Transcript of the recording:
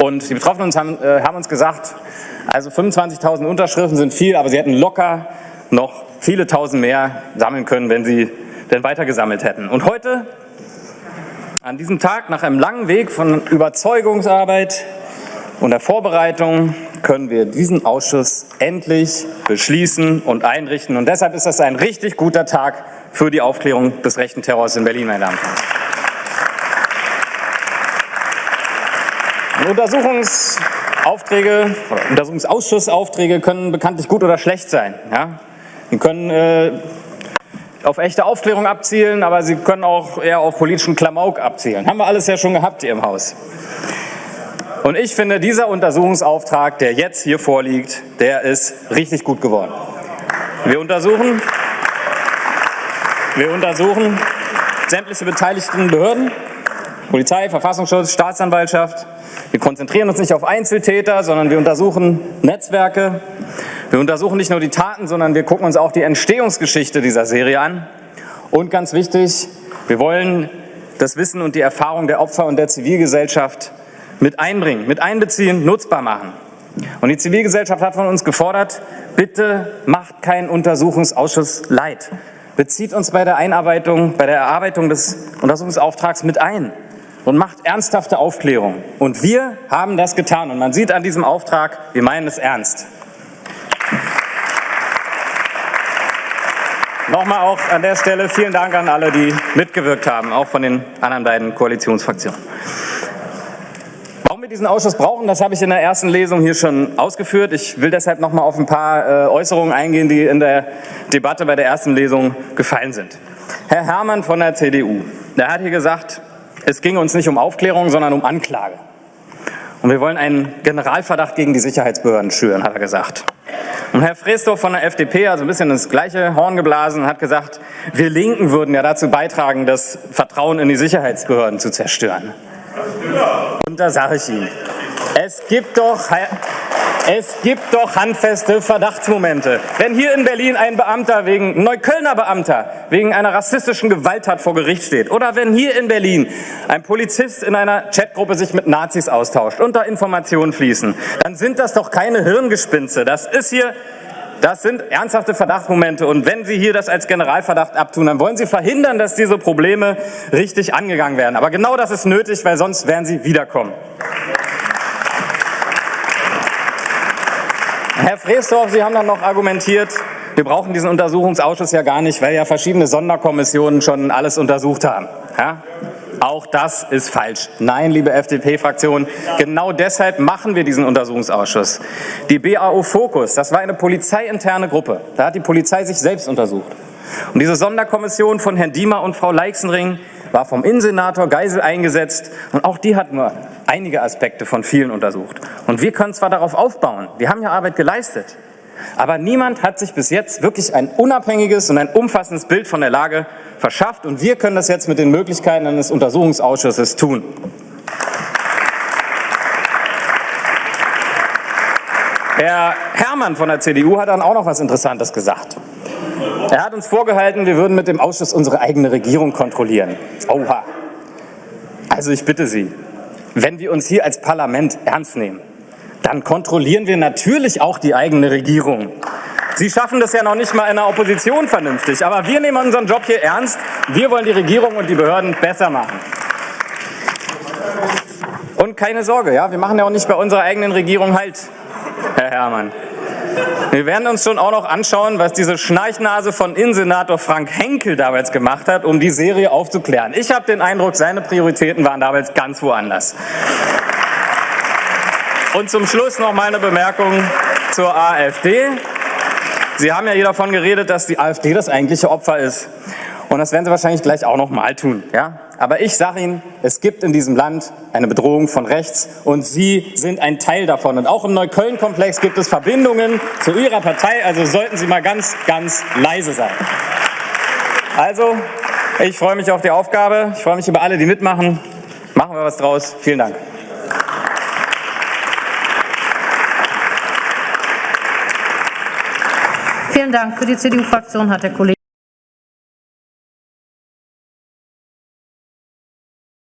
Und die Betroffenen haben, äh, haben uns gesagt, also 25.000 Unterschriften sind viel, aber sie hätten locker noch viele tausend mehr sammeln können, wenn sie denn weiter gesammelt hätten. Und heute, an diesem Tag, nach einem langen Weg von Überzeugungsarbeit und der Vorbereitung, können wir diesen Ausschuss endlich beschließen und einrichten. Und deshalb ist das ein richtig guter Tag für die Aufklärung des rechten Terrors in Berlin, meine Damen und Herren. Untersuchungsaufträge, Untersuchungsausschussaufträge können bekanntlich gut oder schlecht sein. Ja? Sie können äh, auf echte Aufklärung abzielen, aber sie können auch eher auf politischen Klamauk abzielen. Haben wir alles ja schon gehabt hier im Haus. Und ich finde, dieser Untersuchungsauftrag, der jetzt hier vorliegt, der ist richtig gut geworden. Wir untersuchen, wir untersuchen sämtliche beteiligten Behörden, Polizei, Verfassungsschutz, Staatsanwaltschaft. Wir konzentrieren uns nicht auf Einzeltäter, sondern wir untersuchen Netzwerke. Wir untersuchen nicht nur die Taten, sondern wir gucken uns auch die Entstehungsgeschichte dieser Serie an. Und ganz wichtig, wir wollen das Wissen und die Erfahrung der Opfer und der Zivilgesellschaft mit einbringen, mit einbeziehen, nutzbar machen. Und die Zivilgesellschaft hat von uns gefordert, bitte macht keinen Untersuchungsausschuss leid. Bezieht uns bei der Einarbeitung, bei der Erarbeitung des Untersuchungsauftrags mit ein und macht ernsthafte Aufklärung. Und wir haben das getan. Und man sieht an diesem Auftrag, wir meinen es ernst. Nochmal auch an der Stelle vielen Dank an alle, die mitgewirkt haben, auch von den anderen beiden Koalitionsfraktionen. Warum wir diesen Ausschuss brauchen, das habe ich in der ersten Lesung hier schon ausgeführt. Ich will deshalb noch mal auf ein paar äh, Äußerungen eingehen, die in der Debatte bei der ersten Lesung gefallen sind. Herr Herrmann von der CDU, der hat hier gesagt, es ging uns nicht um Aufklärung, sondern um Anklage. Und wir wollen einen Generalverdacht gegen die Sicherheitsbehörden schüren, hat er gesagt. Und Herr Freesdorf von der FDP, also ein bisschen das gleiche Horn geblasen, hat gesagt, wir Linken würden ja dazu beitragen, das Vertrauen in die Sicherheitsbehörden zu zerstören. Und da sage ich Ihnen, es gibt doch es gibt doch handfeste Verdachtsmomente. Wenn hier in Berlin ein Beamter wegen, Neuköllner Beamter, wegen einer rassistischen Gewalttat vor Gericht steht oder wenn hier in Berlin ein Polizist in einer Chatgruppe sich mit Nazis austauscht und da Informationen fließen, dann sind das doch keine Hirngespinste. Das ist hier das sind ernsthafte Verdachtsmomente. Und wenn Sie hier das als Generalverdacht abtun, dann wollen Sie verhindern, dass diese Probleme richtig angegangen werden. Aber genau das ist nötig, weil sonst werden sie wiederkommen. Herr Freesdorf, Sie haben dann noch argumentiert, wir brauchen diesen Untersuchungsausschuss ja gar nicht, weil ja verschiedene Sonderkommissionen schon alles untersucht haben. Ja? Auch das ist falsch. Nein, liebe FDP-Fraktion, genau deshalb machen wir diesen Untersuchungsausschuss. Die BAO Fokus, das war eine polizeiinterne Gruppe. Da hat die Polizei sich selbst untersucht. Und diese Sonderkommission von Herrn Diemer und Frau Leixenring war vom Innensenator Geisel eingesetzt und auch die hat nur einige Aspekte von vielen untersucht. Und wir können zwar darauf aufbauen, wir haben ja Arbeit geleistet, aber niemand hat sich bis jetzt wirklich ein unabhängiges und ein umfassendes Bild von der Lage verschafft und wir können das jetzt mit den Möglichkeiten eines Untersuchungsausschusses tun. Herr Herrmann von der CDU hat dann auch noch was Interessantes gesagt. Er hat uns vorgehalten, wir würden mit dem Ausschuss unsere eigene Regierung kontrollieren. Oha. Also ich bitte Sie, wenn wir uns hier als Parlament ernst nehmen, dann kontrollieren wir natürlich auch die eigene Regierung. Sie schaffen das ja noch nicht mal in der Opposition vernünftig, aber wir nehmen unseren Job hier ernst. Wir wollen die Regierung und die Behörden besser machen. Und keine Sorge, ja, wir machen ja auch nicht bei unserer eigenen Regierung halt, Herr Herrmann. Wir werden uns schon auch noch anschauen, was diese Schnarchnase von Innensenator Frank Henkel damals gemacht hat, um die Serie aufzuklären. Ich habe den Eindruck, seine Prioritäten waren damals ganz woanders. Und zum Schluss noch meine Bemerkung zur AfD. Sie haben ja hier davon geredet, dass die AfD das eigentliche Opfer ist. Und das werden Sie wahrscheinlich gleich auch noch mal tun. Ja? Aber ich sage Ihnen, es gibt in diesem Land eine Bedrohung von rechts und Sie sind ein Teil davon. Und auch im Neukölln-Komplex gibt es Verbindungen zu Ihrer Partei, also sollten Sie mal ganz, ganz leise sein. Also, ich freue mich auf die Aufgabe, ich freue mich über alle, die mitmachen. Machen wir was draus. Vielen Dank. Vielen Dank. Für die CDU-Fraktion hat der Kollege